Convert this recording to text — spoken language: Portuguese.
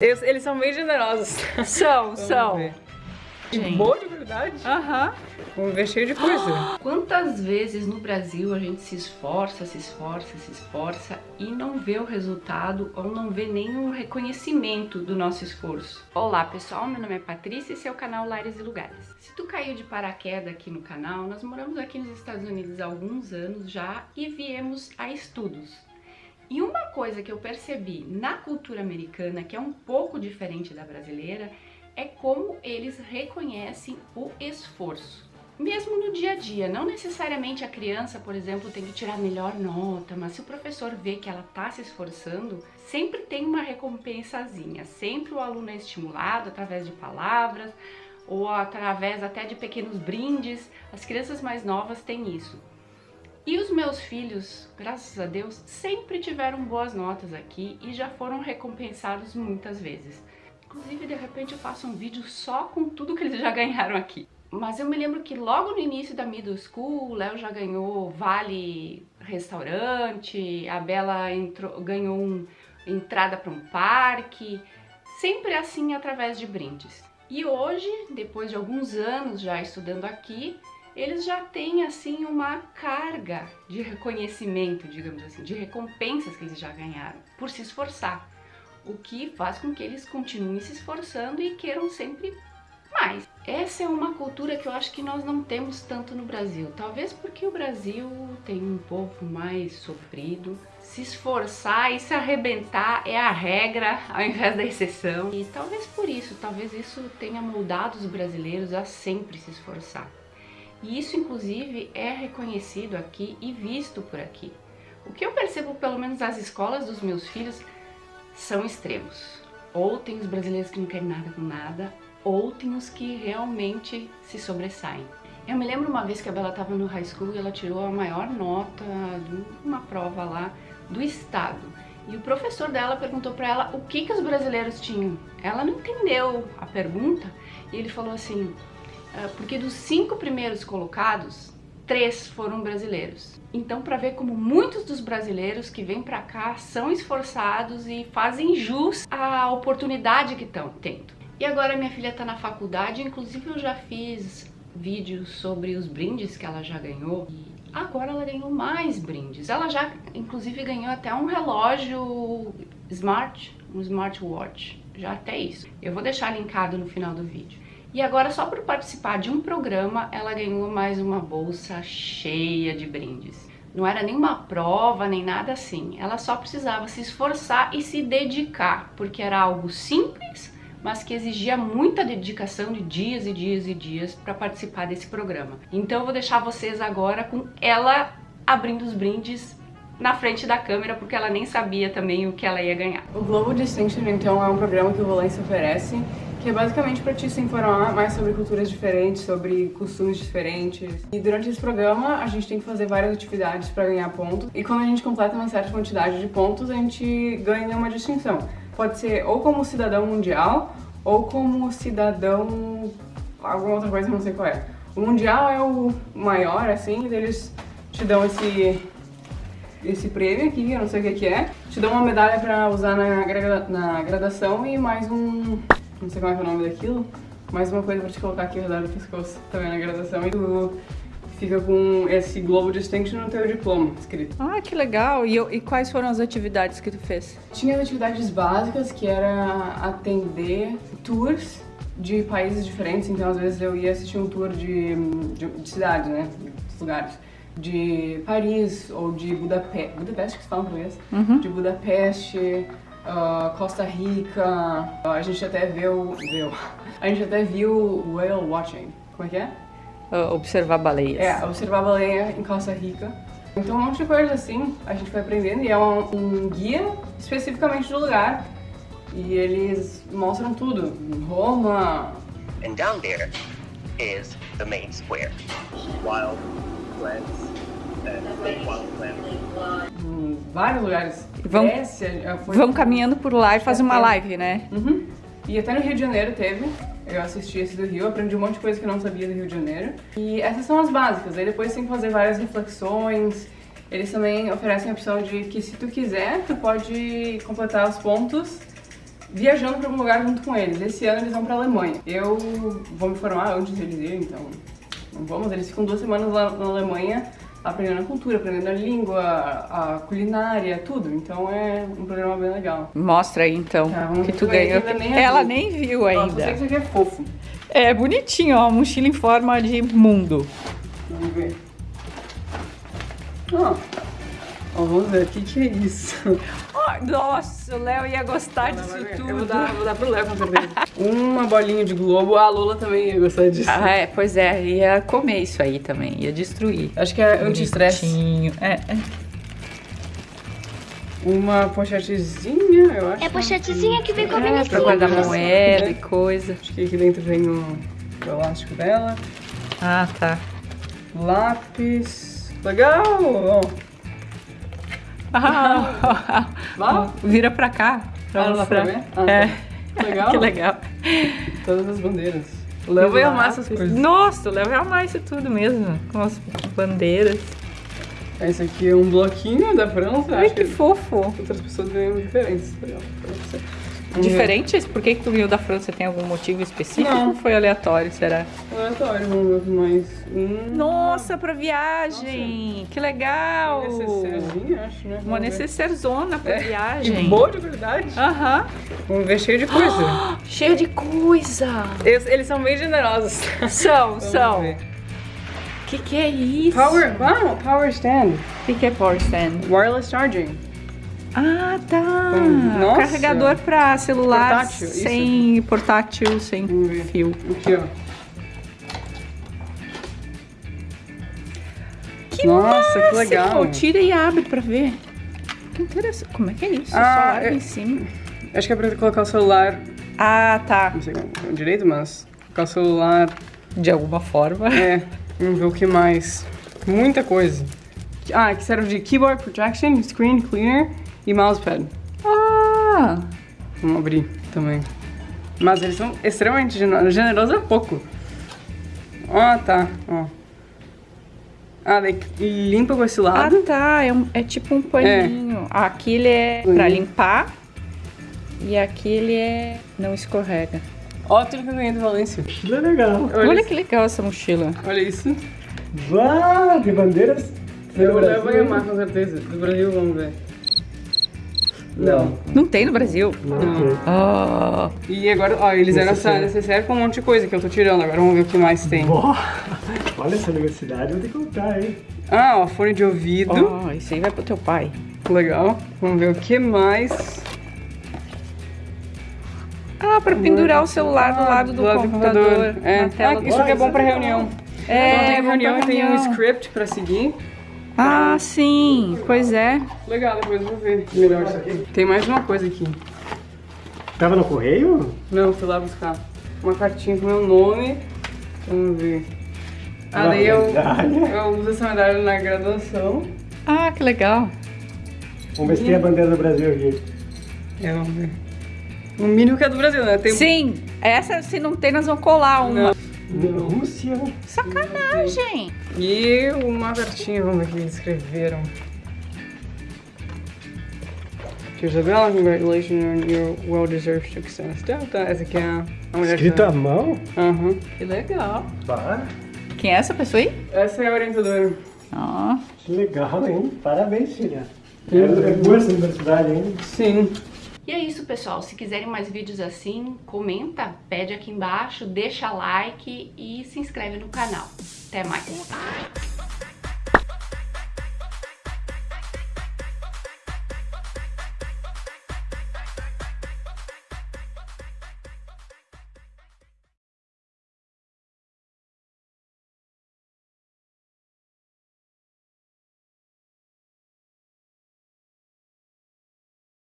Eles, eles são bem generosos. São, são. Ver. Gente. Boa de verdade. Aham. Vamos ver cheio de coisa. Quantas vezes no Brasil a gente se esforça, se esforça, se esforça e não vê o resultado ou não vê nenhum reconhecimento do nosso esforço? Olá pessoal, meu nome é Patrícia e esse é o canal Lares e Lugares. Se tu caiu de paraquedas aqui no canal, nós moramos aqui nos Estados Unidos há alguns anos já e viemos a estudos. E uma coisa que eu percebi na cultura americana, que é um pouco diferente da brasileira, é como eles reconhecem o esforço. Mesmo no dia a dia, não necessariamente a criança, por exemplo, tem que tirar a melhor nota, mas se o professor vê que ela está se esforçando, sempre tem uma recompensazinha, sempre o aluno é estimulado através de palavras ou através até de pequenos brindes, as crianças mais novas têm isso. E os meus filhos, graças a Deus, sempre tiveram boas notas aqui e já foram recompensados muitas vezes. Inclusive, de repente eu faço um vídeo só com tudo que eles já ganharam aqui. Mas eu me lembro que logo no início da middle school, o Léo já ganhou vale restaurante, a Bela entrou, ganhou um, entrada para um parque, sempre assim através de brindes. E hoje, depois de alguns anos já estudando aqui, eles já têm assim uma carga de reconhecimento, digamos assim, de recompensas que eles já ganharam por se esforçar, o que faz com que eles continuem se esforçando e queiram sempre mais. Essa é uma cultura que eu acho que nós não temos tanto no Brasil, talvez porque o Brasil tem um povo mais sofrido, se esforçar e se arrebentar é a regra ao invés da exceção. E talvez por isso, talvez isso tenha moldado os brasileiros a sempre se esforçar. E isso, inclusive, é reconhecido aqui e visto por aqui. O que eu percebo, pelo menos nas escolas dos meus filhos, são extremos. Ou tem os brasileiros que não querem nada com nada, ou tem os que realmente se sobressaem. Eu me lembro uma vez que a Bela estava no high school e ela tirou a maior nota de uma prova lá do estado. E o professor dela perguntou para ela o que, que os brasileiros tinham. Ela não entendeu a pergunta e ele falou assim, porque dos cinco primeiros colocados, três foram brasileiros. Então, para ver como muitos dos brasileiros que vêm para cá são esforçados e fazem jus à oportunidade que estão tendo. E agora minha filha está na faculdade, inclusive eu já fiz vídeos sobre os brindes que ela já ganhou. E agora ela ganhou mais brindes. Ela já, inclusive, ganhou até um relógio smart, um smartwatch. Já até isso. Eu vou deixar linkado no final do vídeo. E agora, só por participar de um programa, ela ganhou mais uma bolsa cheia de brindes. Não era nenhuma prova, nem nada assim. Ela só precisava se esforçar e se dedicar, porque era algo simples, mas que exigia muita dedicação de dias e dias e dias para participar desse programa. Então eu vou deixar vocês agora com ela abrindo os brindes na frente da câmera, porque ela nem sabia também o que ela ia ganhar. O Global Distinction, então, é um programa que o Volência oferece que é basicamente para te se informar mais sobre culturas diferentes, sobre costumes diferentes. E durante esse programa a gente tem que fazer várias atividades para ganhar pontos, e quando a gente completa uma certa quantidade de pontos, a gente ganha uma distinção. Pode ser ou como cidadão mundial, ou como cidadão... alguma outra coisa, não sei qual é. O mundial é o maior, assim, eles te dão esse esse prêmio aqui, eu não sei o que é. Te dão uma medalha pra usar na, gra na graduação e mais um não sei como é, é o nome daquilo, mais uma coisa pra te colocar aqui redor do pescoço também na graduação e tu fica com esse Global Distinction no teu diploma escrito. Ah, que legal! E, e, quais foram as atividades que tu fez? Tinha as atividades básicas, que era atender tours de países diferentes, então às vezes eu ia assistir um tour de, de, de cidades, né, de lugares de Paris ou de Budapeste, Budapeste que se fala em português, uhum. de Budapeste, uh, Costa Rica, uh, a gente até viu, viu, a gente até viu whale watching, como é que é? Uh, observar baleias. É, observar baleia em Costa Rica. Então um monte de coisa assim a gente foi aprendendo e é um, um guia especificamente do lugar e eles mostram tudo, Roma. And down there is the main square. Wild plants em vários lugares. Vamos, vamos caminhando por lá e fazer uma live, né? Uhum. E até no Rio de Janeiro teve. Eu assisti esse do Rio, aprendi um monte de coisa que eu não sabia do Rio de Janeiro. E essas são as básicas. Aí depois tem que fazer várias reflexões. Eles também oferecem a opção de que se tu quiser, tu pode completar os pontos viajando para algum lugar junto com eles. Esse ano eles vão para Alemanha. Eu vou me formar antes deles irem, então não vamos. Eles ficam duas semanas lá na Alemanha aprendendo a cultura, aprendendo a língua, a culinária, tudo. Então é um programa bem legal. Mostra aí então tá, que tu ganhou. Nem Ela nem viu ainda. Nossa, eu sei que isso aqui é fofo. É bonitinho, ó, mochila em forma de mundo. Vamos ver. Ó, ó vamos ver, o que, que é isso? Oh, nossa, o Léo ia gostar disso tudo. Eu vou dar, vou dar pro Léo com certeza. Uma bolinha de globo, a Lola também ia gostar disso. Ah, é, pois é, ia comer isso aí também, ia destruir. Acho que é anti-estresse. É, é. Uma pochetezinha, eu acho. É pochetezinha que vem com a é, Pra guardar moeda é. e coisa. Acho que aqui dentro vem o, o elástico dela. Ah, tá. Lápis. Legal! Ah, Vira pra cá. Pra ah, mostrar. Pra ver? Ah, é. Tá. Legal. que legal. Todas as bandeiras. O Léo vai amar essas coisas. Nossa, o Léo vai amar isso tudo mesmo. Com as bandeiras. Esse aqui é um bloquinho da França. Ai, que, que fofo. Outras pessoas ganham diferentes. Legal. Diferentes? Por que, que tu ganhou da França? Tem algum motivo específico? Não. Ou foi aleatório, será? Aleatório, vamos ver mais. Hum. Nossa, pra viagem! Nossa. Que legal! Uma necessairezinha, acho, né? Uma necessairzona pra é. viagem. E boa de verdade. Aham. Vamos ver cheio de coisa. Oh, cheio de coisa! Eles, eles são bem generosos. São, são. O que, que é isso? Power, wow, power stand. O que, que é power stand? Wireless charging. Ah, tá. Nossa. Carregador para celular portátil, sem isso. portátil, sem fio. Aqui, ó. Que Nossa, massa, que legal. Tira e abre para ver. Que interessante. Como é que é isso? Ah, o é... em cima. Acho que é para colocar o celular. Ah, tá. Não sei como direito, mas colocar o celular de alguma forma. É. Vamos ver o que mais. Muita coisa. Ah, que serve de keyboard protection, screen cleaner e mousepad. Ah! Vamos abrir também. Mas eles são extremamente generosos. Generoso é pouco. Ah, tá. Ó. Ah, daí limpa com esse lado. Ah, tá. É, um, é tipo um paninho. É. Aqui ele é Paninho. pra limpar. E aqui ele é... não escorrega. Ó, tudo que eu ganhei do Valência. Mochila legal. Olha, Olha que legal essa mochila. Olha isso. Uau, de bandeiras. Eu, eu vou amar com certeza. Do Brasil, vamos ver. Não. Não tem no Brasil? Não. não. Oh. E agora, ó, eles eram essa necessária com um monte de coisa que eu tô tirando. Agora vamos ver o que mais tem. Boa. Olha essa universidade, vou ter que comprar, hein? Ah, ó, fone de ouvido. Oh, isso aí vai pro teu pai. Legal. Vamos ver o que mais. Ah, pra pendurar o celular do lado do, do lado computador. Do computador. É. Ah, isso aqui é bom pra reunião. É, tem reunião e tem um script pra seguir. Ah, sim, pois é. Legal, depois eu vou ver melhor isso aqui. Tem mais uma coisa aqui. Tava no correio? Não, fui lá buscar. Uma cartinha com meu nome. Vamos ver. Ah, daí eu, eu uso essa medalha na graduação. Ah, que legal. Vamos ver se tem a bandeira do Brasil aqui. É, vamos ver. O mínimo que é do Brasil, né? Tem... Sim, essa se não tem, nós vamos colar uma. Não. Rússia. Sacanagem. E uma cartinha, vamos ver o que eles escreveram. Dear Isabella, congratulations on your well-deserved success. Tá, tá, essa aqui é a, mulher Escrito à mão? Aham. Uhum. Que legal. Bah. Quem é essa pessoa aí? Essa é a orientadora. Ó. Oh. Que legal, hein? Parabéns, filha. É, é boa essa universidade, hein? Sim. E é isso, pessoal. Se quiserem mais vídeos assim, comenta, pede aqui embaixo, deixa like e se inscreve no canal. Até mais!